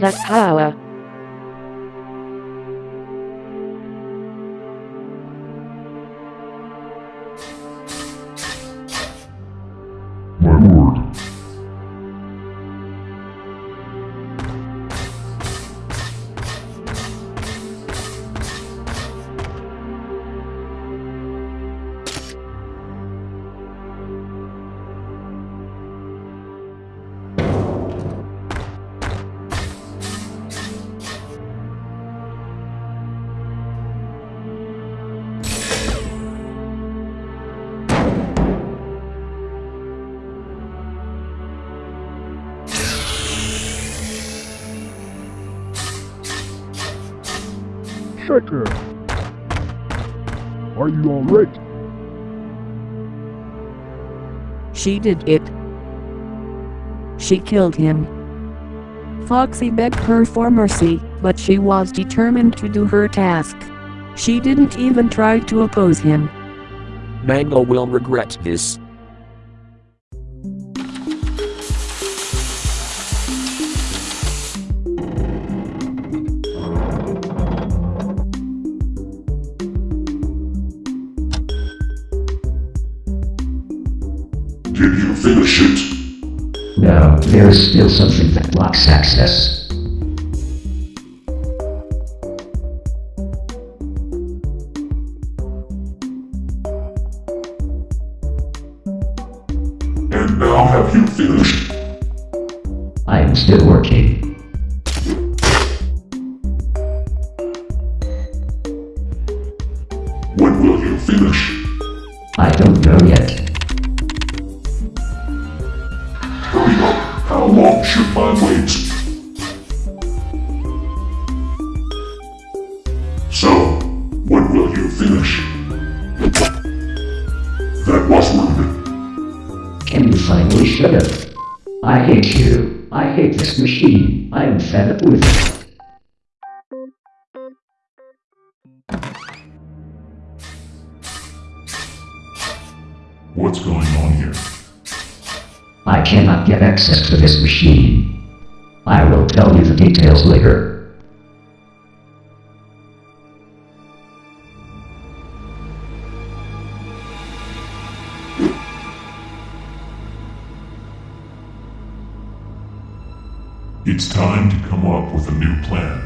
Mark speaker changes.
Speaker 1: the power.
Speaker 2: My lord. Are you alright?
Speaker 3: She did it. She killed him. Foxy begged her for mercy, but she was determined to do her task. She didn't even try to oppose him.
Speaker 4: Mango will regret this.
Speaker 2: Finish it?
Speaker 5: No, there is still something that blocks access.
Speaker 2: And now have you finished?
Speaker 5: I am still working.
Speaker 2: When will you finish?
Speaker 5: I don't know yet.
Speaker 2: Should I? So, when will you finish? That was rude.
Speaker 5: Can you finally shut up? I hate you. I hate this machine. I am fed up with it.
Speaker 2: What's going on here?
Speaker 5: I cannot get access to this machine. I will tell you the details later.
Speaker 2: It's time to come up with a new plan.